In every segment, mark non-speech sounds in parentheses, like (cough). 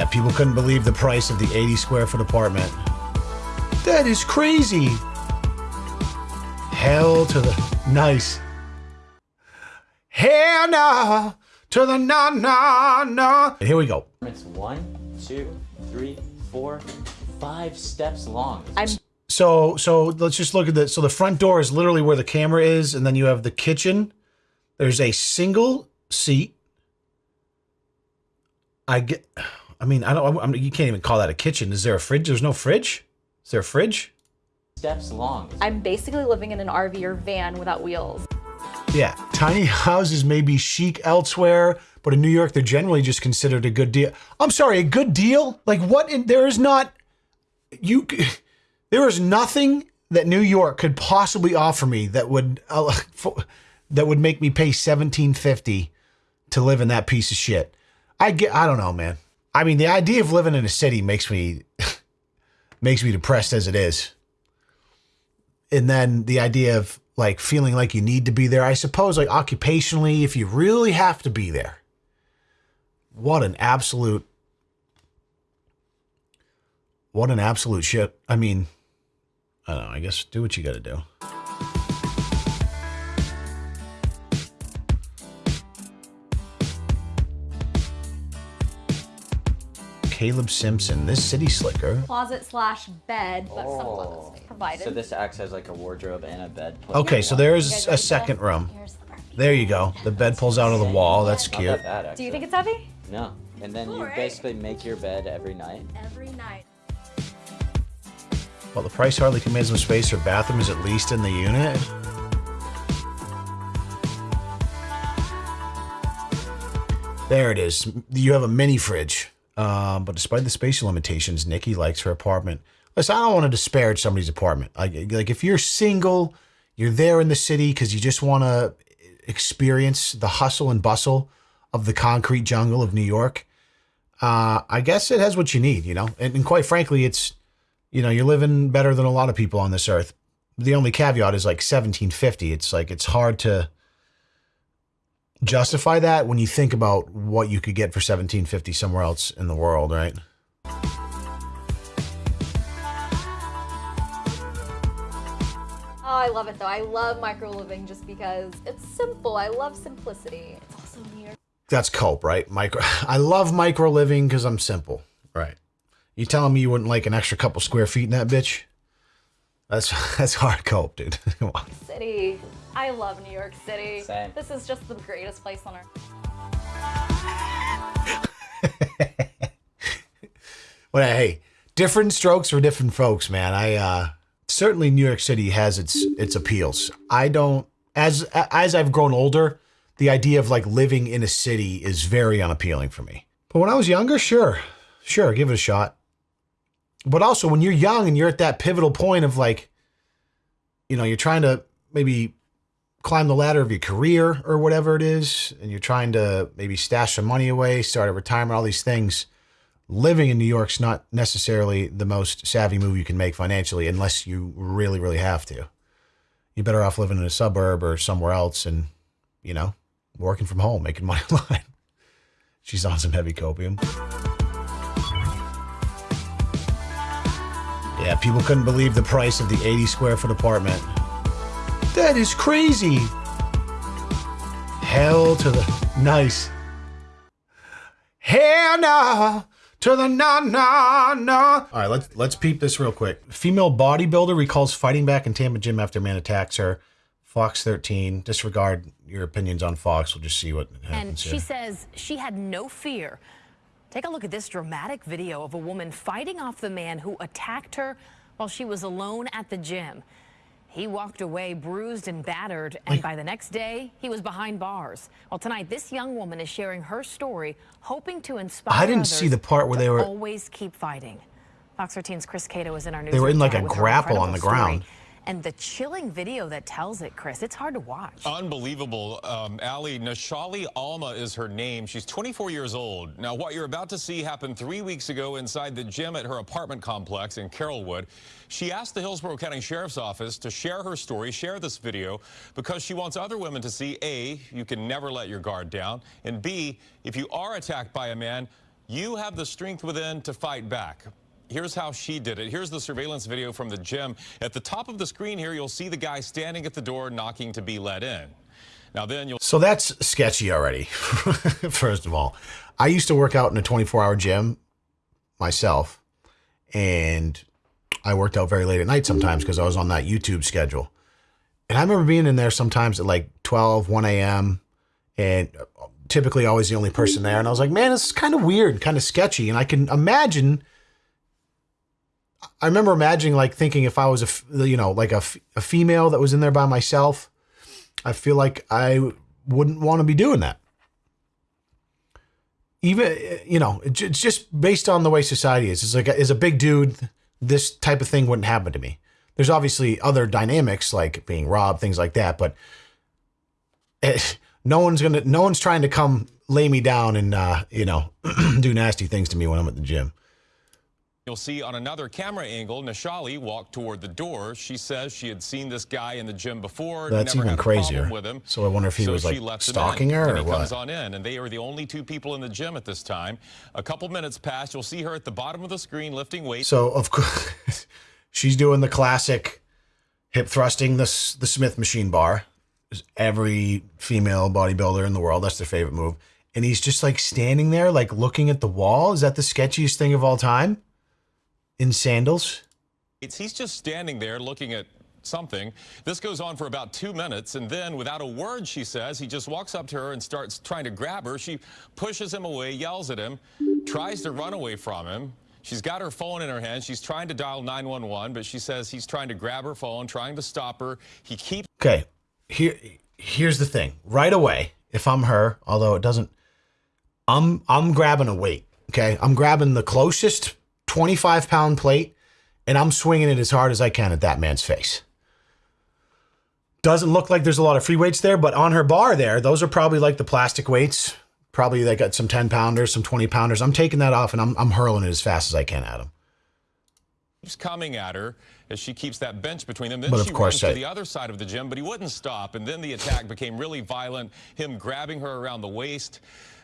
Yeah, people couldn't believe the price of the 80 square foot apartment. That is crazy. Hell to the nice. Hell no to the no no no. Here we go. It's one, two, three, four, five steps long. I'm So so let's just look at the so the front door is literally where the camera is, and then you have the kitchen. There's a single seat. I get. I mean, I don't. I mean, you can't even call that a kitchen. Is there a fridge? There's no fridge. Is there a fridge? Steps long. I'm basically living in an RV or van without wheels. Yeah, tiny houses may be chic elsewhere, but in New York, they're generally just considered a good deal. I'm sorry, a good deal? Like what? In, there is not. You. (laughs) There is nothing that New York could possibly offer me that would uh, (laughs) that would make me pay 1750 to live in that piece of shit. I get. I don't know, man. I mean, the idea of living in a city makes me (laughs) makes me depressed as it is. And then the idea of like feeling like you need to be there. I suppose like occupationally, if you really have to be there. What an absolute what an absolute shit. I mean, I don't know, I guess do what you gotta do. Caleb Simpson, this city slicker. Closet slash bed, but some oh. clothes provided. So this acts as like a wardrobe and a bed. put Okay, in so there's a ready? second room. Here's the. There you go. The bed pulls out of the wall. That's Not cute. that bad, Do you think it's heavy? No. And then you Alright. basically make your bed every night. Every night. Well, the price hardly commands some space. Her bathroom is at least in the unit. There it is. You have a mini fridge. Um, but despite the spatial limitations, Nikki likes her apartment. Listen, I don't want to disparage somebody's apartment. Like, like if you're single, you're there in the city because you just want to experience the hustle and bustle of the concrete jungle of New York. Uh, I guess it has what you need, you know. And, and quite frankly, it's you know, you're living better than a lot of people on this earth. The only caveat is like 1750. It's like it's hard to justify that when you think about what you could get for 1750 somewhere else in the world, right? Oh, I love it though. I love micro living just because it's simple. I love simplicity. It's also York. That's cope, right? Micro. (laughs) I love micro living because I'm simple, right? You telling me you wouldn't like an extra couple square feet in that bitch? That's (laughs) that's hard cope, dude. (laughs) City. I love New York City. Same. This is just the greatest place on earth. (laughs) Well, hey, different strokes for different folks, man. I uh certainly New York City has its its appeals. I don't as as I've grown older, the idea of like living in a city is very unappealing for me. But when I was younger, sure. Sure, give it a shot. But also when you're young and you're at that pivotal point of like you know, you're trying to maybe climb the ladder of your career or whatever it is, and you're trying to maybe stash some money away, start a retirement, all these things living in New York's not necessarily the most savvy move you can make financially unless you really, really have to. You're better off living in a suburb or somewhere else and, you know, working from home, making (laughs) money online. She's on some heavy copium. Yeah, people couldn't believe the price of the 80 square foot apartment. That is crazy. Hell to the nice. Hell no to the no no no. All right, let's let's peep this real quick. Female bodybuilder recalls fighting back in Tampa gym after man attacks her. Fox 13. Disregard your opinions on Fox. We'll just see what happens. And she here. says she had no fear. Take a look at this dramatic video of a woman fighting off the man who attacked her while she was alone at the gym. He walked away bruised and battered, and by the next day, he was behind bars. Well, tonight, this young woman is sharing her story, hoping to inspire I didn't see the part where they were- always keep fighting. Fox 13's Chris Cato was in our news. They were in like a grapple on the ground. And the chilling video that tells it, Chris, it's hard to watch. Unbelievable. Um, Ali, Nashali Alma is her name. She's 24 years old. Now, what you're about to see happened three weeks ago inside the gym at her apartment complex in Carrollwood. She asked the Hillsborough County Sheriff's Office to share her story, share this video, because she wants other women to see A, you can never let your guard down, and B, if you are attacked by a man, You have the strength within to fight back. Here's how she did it. Here's the surveillance video from the gym. At the top of the screen here, you'll see the guy standing at the door knocking to be let in. Now then you'll So that's sketchy already. (laughs) First of all, I used to work out in a 24 hour gym myself, and I worked out very late at night sometimes because I was on that YouTube schedule. And I remember being in there sometimes at like 12, 1 a.m. and uh, typically always the only person there. And I was like, man, this is kind of weird, kind of sketchy. And I can imagine. I remember imagining like thinking if I was a you know, like a, a female that was in there by myself, I feel like I wouldn't want to be doing that. Even you know, it's just based on the way society is. It's like as a big dude, this type of thing wouldn't happen to me. There's obviously other dynamics like being robbed, things like that, but eh, no one's gonna, no one's trying to come lay me down and uh, you know (clears throat) do nasty things to me when I'm at the gym. You'll see on another camera angle, Nashali walked toward the door. She says she had seen this guy in the gym before. That's never even crazier. with him. So I wonder if he So was, like, stalking in, her and or he comes on in, and they are the only two people in the gym at this time. A couple minutes pass. You'll see her at the bottom of the screen lifting weights. So of course, (laughs) she's doing the classic hip thrusting, the the Smith machine bar. Every female bodybuilder in the world, that's their favorite move. And he's just like standing there, like looking at the wall. Is that the sketchiest thing of all time? In sandals. It's, he's just standing there looking at something. This goes on for about two minutes, and then, without a word, she says, he just walks up to her and starts trying to grab her. She pushes him away, yells at him, tries to run away from him. She's got her phone in her hand. She's trying to dial 911, but she says he's trying to grab her phone, trying to stop her. He keeps Okay, here here's the thing. Right away, if I'm her, although it doesn't, I'm I'm grabbing a weight. Okay, I'm grabbing the closest 25 pound plate, and I'm swinging it as hard as I can at that man's face. Doesn't look like there's a lot of free weights there, but on her bar there, those are probably like the plastic weights. Probably they got some 10 pounders, some 20 pounders. I'm taking that off and I'm, I'm hurling it as fast as I can at him. keeps coming at her as she keeps that bench between them. Then But of she course runs I- to the other side of the gym, but he wouldn't stop. And then the attack became really violent, him grabbing her around the waist.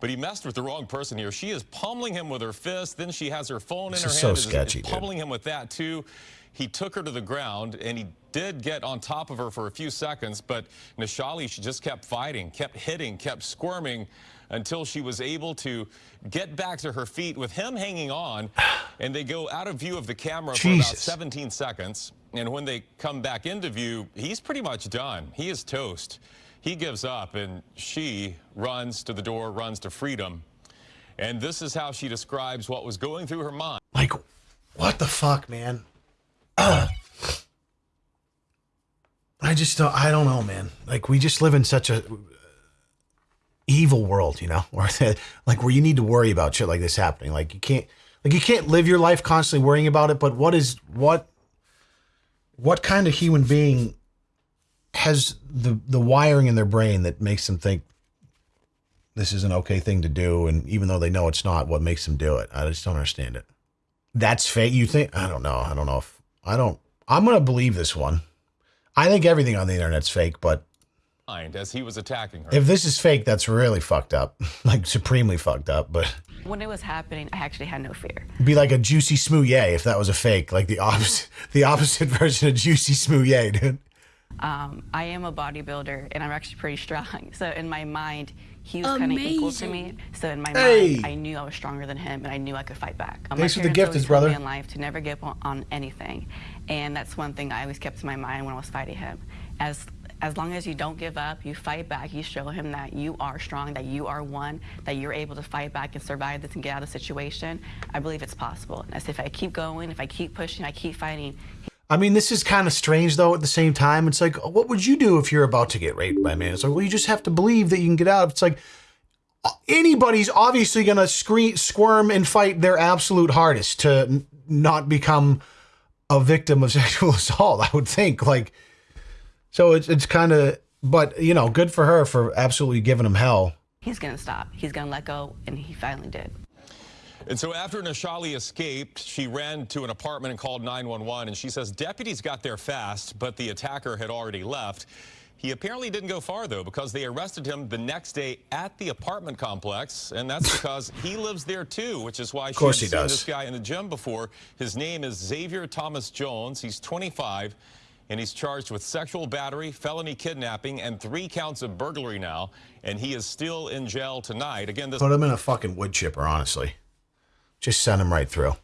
But he messed with the wrong person here. She is pummeling him with her fist. Then she has her phone This in her is so hand. is- is sketchy, dude. pummeling him with that, too. He took her to the ground, and he did get on top of her for a few seconds. But Nashali, she just kept fighting, kept hitting, kept squirming until she was able to get back to her feet with him hanging on. (sighs) And they go out of view of the camera for about 17 seconds. And when they come back into view, he's pretty much done. He is toast. He gives up, and she runs to the door, runs to freedom. And this is how she describes what was going through her mind. Like, what the fuck, man? Ugh. (clears throat) I just don't. I don't know, man. Like, we just live in such a uh, evil world, you know, (laughs) where like where you need to worry about shit like this happening. Like, you can't, like, you can't live your life constantly worrying about it. But what is what? What kind of human being has the the wiring in their brain that makes them think this is an okay thing to do, and even though they know it's not, what makes them do it? I just don't understand it. That's fake. You think? I don't know. I don't know if I don't. I'm gonna believe this one. I think everything on the internet's fake, but as he was attacking her. if this is fake, that's really fucked up. (laughs) like supremely fucked up. But When it was happening, I actually had no fear. it'd be like a juicy smoothie if that was a fake. Like the opposite, (laughs) the opposite version of juicy smoothie, dude. Um, I am a bodybuilder and I'm actually pretty strong. (laughs) So in my mind, he was kind of equal to me. So in my Hey. mind, I knew I was stronger than him and I knew I could fight back. Um, Thanks my for the gift, always brother. me in life to never give up on, on anything, and that's one thing I always kept in my mind when I was fighting him. As as long as you don't give up, you fight back, you show him that you are strong, that you are one, that you're able to fight back and survive this and get out of the situation. I believe it's possible. And I said, if I keep going, if I keep pushing, I keep fighting, I mean, this is kind of strange though. At the same time, it's like, what would you do if you're about to get raped by a man? It's like, well, you just have to believe that you can get out. It's like anybody's obviously gonna scream, squirm, and fight their absolute hardest to n- not become a victim of (laughs) sexual assault. I would think like, so it's it's kind of, but you know, good for her for absolutely giving him hell. he's gonna stop. He's gonna let go, and he finally did. And so after Nashali escaped, she ran to an apartment and called 911. And she says deputies got there fast, but the attacker had already left. He apparently didn't go far, though, because they arrested him the next day at the apartment complex, and that's (laughs) because he lives there, too, which is why she's seen does. this guy in the gym before. His name is Xavier Thomas Jones. He's 25, and he's charged with sexual battery, felony kidnapping, and three counts of burglary now, and he is still in jail tonight. Again, this Put him in a fucking wood chipper, honestly. Just send him right through.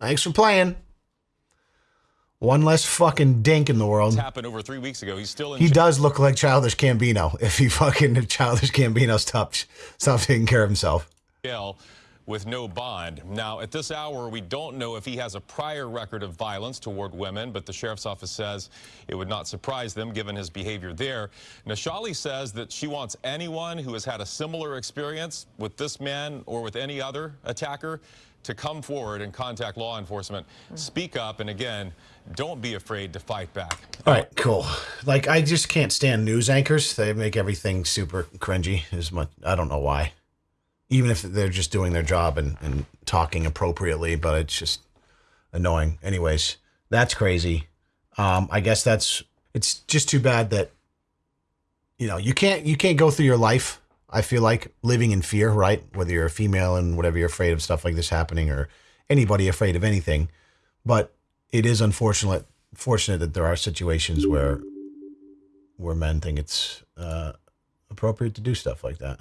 Thanks for playing. One less fucking dink in the world. happened over three weeks ago. He's still in He does look like Childish Gambino. If he fucking if Childish Gambino stopped stopped taking care of himself. jail with no bond. Now, at this hour, we don't know if he has a prior record of violence toward women, but the sheriff's office says it would not surprise them given his behavior there. Nashali says that she wants anyone who has had a similar experience with this man or with any other attacker to come forward and contact law enforcement. Speak up, and again, don't be afraid to fight back. All right, cool. Like I just can't stand news anchors. They make everything super cringy. As much I don't know why. Even if they're just doing their job and, and talking appropriately, but it's just annoying. Anyways, that's crazy. Um, I guess that's it's just too bad that you know you can't you can't go through your life. I feel like living in fear, right? Whether you're a female and whatever you're afraid of stuff like this happening, or anybody afraid of anything. But it is unfortunate fortunate that there are situations where where men think it's uh, appropriate to do stuff like that.